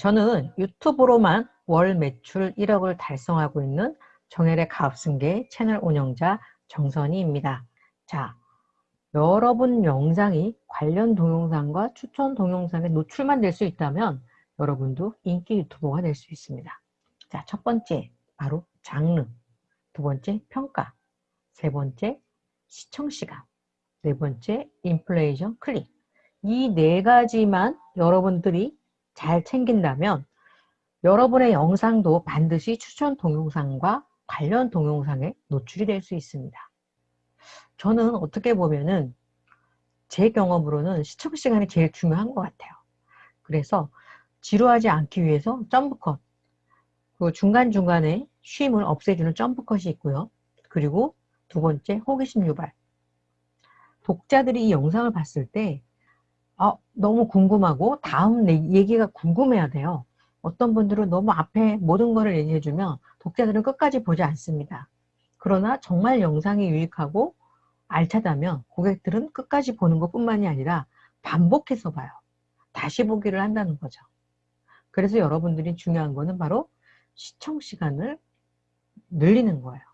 저는 유튜브로만 월 매출 1억을 달성하고 있는 정혜의 가업승계 채널 운영자 정선희입니다. 자, 여러분 영상이 관련 동영상과 추천 동영상에 노출만 될 수 있다면 여러분도 인기 유튜버가 될 수 있습니다. 자, 첫 번째 바로 장르, 두 번째 평가, 세 번째 시청시간, 네 번째 인플레이션 클릭 이 네 가지만 여러분들이 잘 챙긴다면 여러분의 영상도 반드시 추천 동영상과 관련 동영상에 노출이 될 수 있습니다. 저는 어떻게 보면은 제 경험으로는 시청 시간이 제일 중요한 것 같아요. 그래서 지루하지 않기 위해서 점프컷, 그 중간중간에 쉼을 없애주는 점프컷이 있고요. 그리고 두 번째 호기심 유발. 독자들이 이 영상을 봤을 때 아, 너무 궁금하고 다음 얘기가 궁금해야 돼요. 어떤 분들은 너무 앞에 모든 것을 얘기해주면 독자들은 끝까지 보지 않습니다. 그러나 정말 영상이 유익하고 알차다면 고객들은 끝까지 보는 것 뿐만이 아니라 반복해서 봐요. 다시 보기를 한다는 거죠. 그래서 여러분들이 중요한 거는 바로 시청 시간을 늘리는 거예요.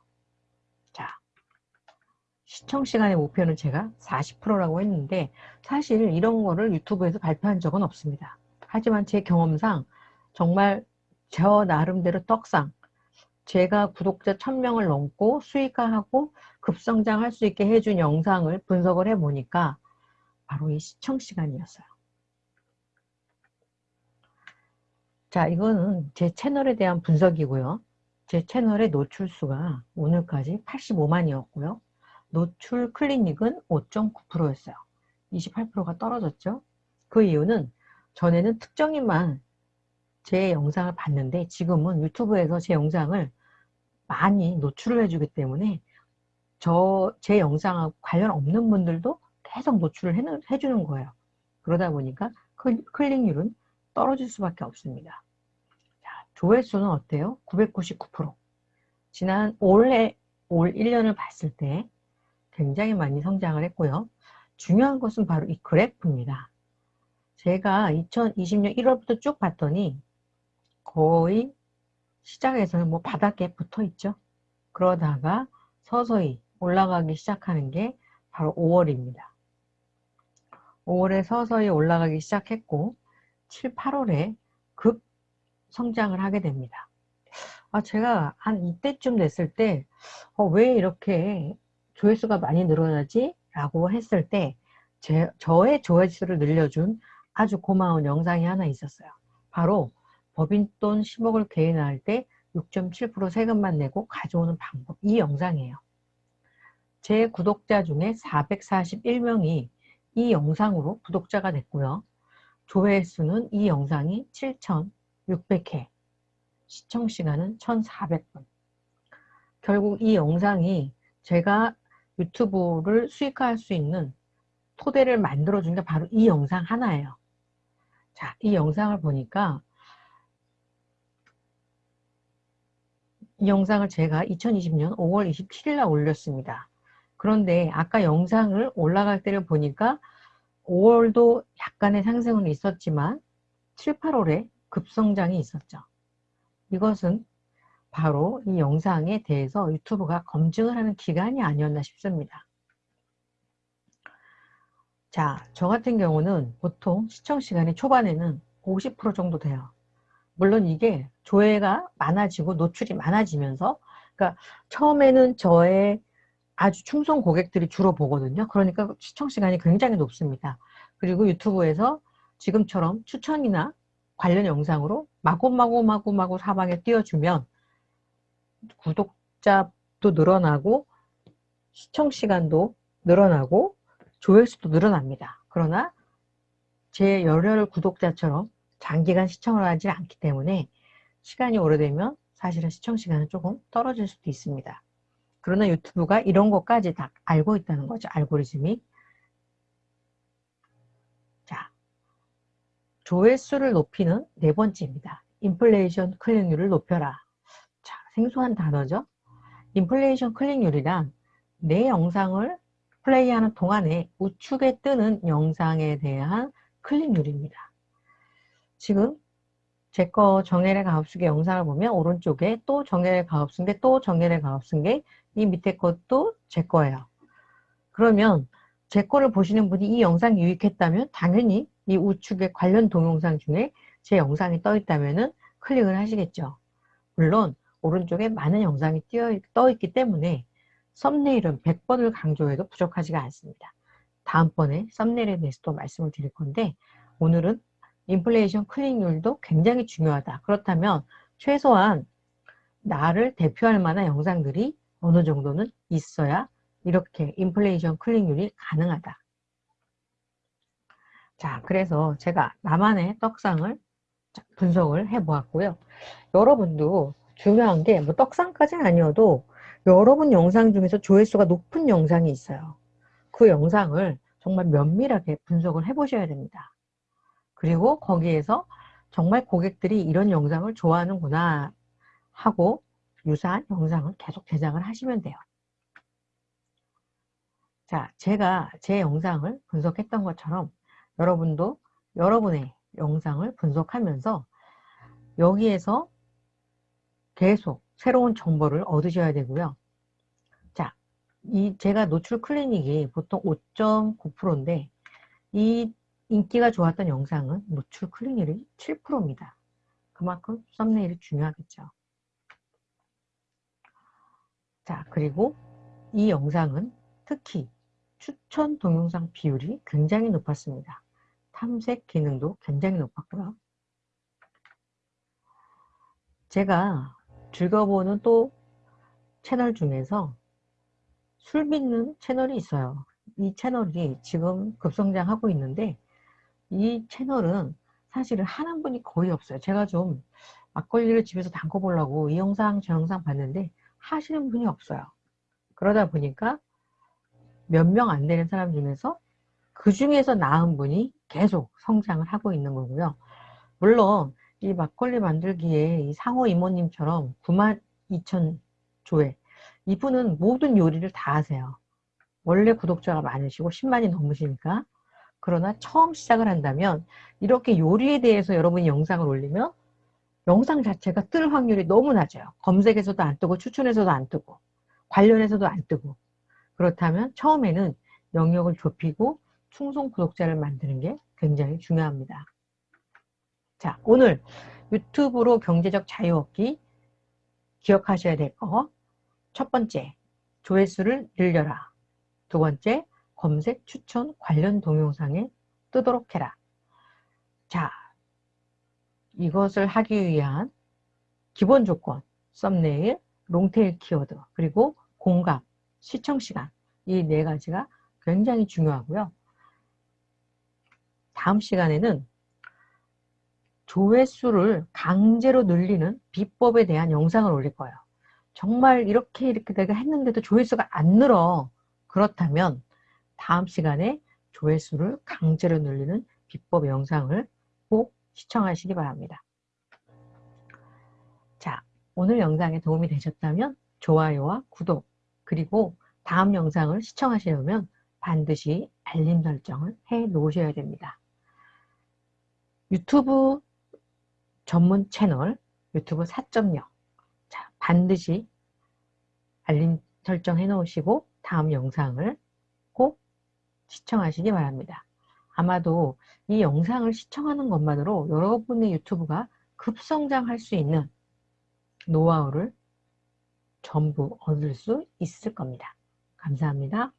시청 시간의 목표는 제가 40%라고 했는데 사실 이런 거를 유튜브에서 발표한 적은 없습니다. 하지만 제 경험상 정말 저 나름대로 떡상 제가 구독자 1000명을 넘고 수익화하고 급성장할 수 있게 해준 영상을 분석을 해보니까 바로 이 시청 시간이었어요. 자 이거는 제 채널에 대한 분석이고요. 제 채널의 노출수가 오늘까지 85만이었고요. 노출 클리닉은 5.9%였어요. 28%가 떨어졌죠. 그 이유는 전에는 특정인만 제 영상을 봤는데 지금은 유튜브에서 제 영상을 많이 노출을 해주기 때문에 저 제 영상하고 관련 없는 분들도 계속 노출을 해, 해주는 거예요. 그러다 보니까 클릭률은 떨어질 수밖에 없습니다. 자, 조회수는 어때요? 999%. 지난 올해 올 1년을 봤을 때 굉장히 많이 성장을 했고요. 중요한 것은 바로 이 그래프입니다. 제가 2020년 1월부터 쭉 봤더니 거의 시작에서는 뭐 바닥에 붙어 있죠. 그러다가 서서히 올라가기 시작하는 게 바로 5월입니다. 5월에 서서히 올라가기 시작했고 7, 8월에 급 성장을 하게 됩니다. 아, 제가 한 이때쯤 됐을 때, 어, 왜 이렇게 조회수가 많이 늘어나지? 라고 했을 때 제, 저의 조회수를 늘려준 아주 고마운 영상이 하나 있었어요. 바로 법인돈 10억을 개인화할 때 6.7% 세금만 내고 가져오는 방법 이 영상이에요. 제 구독자 중에 441명이 이 영상으로 구독자가 됐고요. 조회수는 이 영상이 7,600회 시청시간은 1,400분 결국 이 영상이 제가 유튜브를 수익화할 수 있는 토대를 만들어 준 게 바로 이 영상 하나예요. 자, 이 영상을 보니까 이 영상을 제가 2020년 5월 27일 날 올렸습니다. 그런데 아까 영상을 올라갈 때를 보니까 5월도 약간의 상승은 있었지만 7, 8월에 급성장이 있었죠. 이것은 바로 이 영상에 대해서 유튜브가 검증을 하는 기간이 아니었나 싶습니다. 자, 저 같은 경우는 보통 시청 시간이 초반에는 50% 정도 돼요. 물론 이게 조회가 많아지고 노출이 많아지면서 그러니까 처음에는 저의 아주 충성 고객들이 주로 보거든요. 그러니까 시청 시간이 굉장히 높습니다. 그리고 유튜브에서 지금처럼 추천이나 관련 영상으로 마구마구마구마구 사방에 띄워주면 구독자도 늘어나고 시청 시간도 늘어나고 조회수도 늘어납니다. 그러나 제 열혈 구독자처럼 장기간 시청을 하지 않기 때문에 시간이 오래되면 사실은 시청 시간은 조금 떨어질 수도 있습니다. 그러나 유튜브가 이런 것까지 다 알고 있다는 거죠. 알고리즘이. 자, 조회수를 높이는 네 번째입니다. 인플레이션 클릭률을 높여라. 생소한 단어죠. 인플레이션 클릭률이란 내 영상을 플레이하는 동안에 우측에 뜨는 영상에 대한 클릭률입니다. 지금 제 거 정혜래 가업수계 영상을 보면 오른쪽에 또 정혜래 가업수인데 또 정혜래 가업수인 게이 밑에 것도 제 거예요. 그러면 제 거를 보시는 분이 이 영상이 유익했다면 당연히 이 우측에 관련 동영상 중에 제 영상이 떠 있다면 클릭을 하시겠죠. 물론 오른쪽에 많은 영상이 떠 있기 때문에 썸네일은 100번을 강조해도 부족하지가 않습니다. 다음번에 썸네일에 대해서 또 말씀을 드릴 건데 오늘은 인플레이션 클릭률도 굉장히 중요하다. 그렇다면 최소한 나를 대표할 만한 영상들이 어느 정도는 있어야 이렇게 인플레이션 클릭률이 가능하다. 자, 그래서 제가 나만의 떡상을 분석을 해 보았고요. 여러분도 중요한 게 뭐 떡상까지는 아니어도 여러분 영상 중에서 조회수가 높은 영상이 있어요. 그 영상을 정말 면밀하게 분석을 해 보셔야 됩니다. 그리고 거기에서 정말 고객들이 이런 영상을 좋아하는구나 하고 유사한 영상을 계속 제작을 하시면 돼요. 자, 제가 제 영상을 분석했던 것처럼 여러분도 여러분의 영상을 분석하면서 여기에서 계속 새로운 정보를 얻으셔야 되고요. 자, 이 제가 노출 클리닉이 보통 5.9%인데 이 인기가 좋았던 영상은 노출 클릭률이 7%입니다. 그만큼 썸네일이 중요하겠죠. 자, 그리고 이 영상은 특히 추천 동영상 비율이 굉장히 높았습니다. 탐색 기능도 굉장히 높았고요. 제가 즐겨보는 또 채널 중에서 술 빚는 채널이 있어요. 이 채널이 지금 급성장하고 있는데 이 채널은 사실은 하는 분이 거의 없어요. 제가 좀 막걸리를 집에서 담궈 보려고 이 영상 저 영상 봤는데 하시는 분이 없어요. 그러다 보니까 몇 명 안 되는 사람 중에서 그 중에서 나은 분이 계속 성장을 하고 있는 거고요. 물론 이 막걸리 만들기에 이 상호 이모님처럼 9만 2천 조회 이분은 모든 요리를 다 하세요. 원래 구독자가 많으시고 10만이 넘으시니까 그러나 처음 시작을 한다면 이렇게 요리에 대해서 여러분이 영상을 올리면 영상 자체가 뜰 확률이 너무 낮아요. 검색에서도 안 뜨고 추천에서도 안 뜨고 관련해서도 안 뜨고 그렇다면 처음에는 영역을 좁히고 충성 구독자를 만드는 게 굉장히 중요합니다. 자 오늘 유튜브로 경제적 자유 얻기 기억하셔야 될 거. 첫 번째 조회수를 늘려라. 두 번째 검색 추천 관련 동영상에 뜨도록 해라. 자 이것을 하기 위한 기본 조건, 썸네일, 롱테일 키워드, 그리고 공감, 시청시간. 이 네 가지가 굉장히 중요하고요. 다음 시간에는 조회수를 강제로 늘리는 비법에 대한 영상을 올릴 거예요. 정말 이렇게 이렇게 내가 했는데도 조회수가 안 늘어. 그렇다면 다음 시간에 조회수를 강제로 늘리는 비법 영상을 꼭 시청하시기 바랍니다. 자, 오늘 영상에 도움이 되셨다면 좋아요와 구독 그리고 다음 영상을 시청하시려면 반드시 알림 설정을 해 놓으셔야 됩니다. 유튜브 전문 채널 유튜브 4.0 자, 반드시 알림 설정 해 놓으시고 다음 영상을 꼭 시청하시기 바랍니다. 아마도 이 영상을 시청하는 것만으로 여러분의 유튜브가 급성장할 수 있는 노하우를 전부 얻을 수 있을 겁니다. 감사합니다.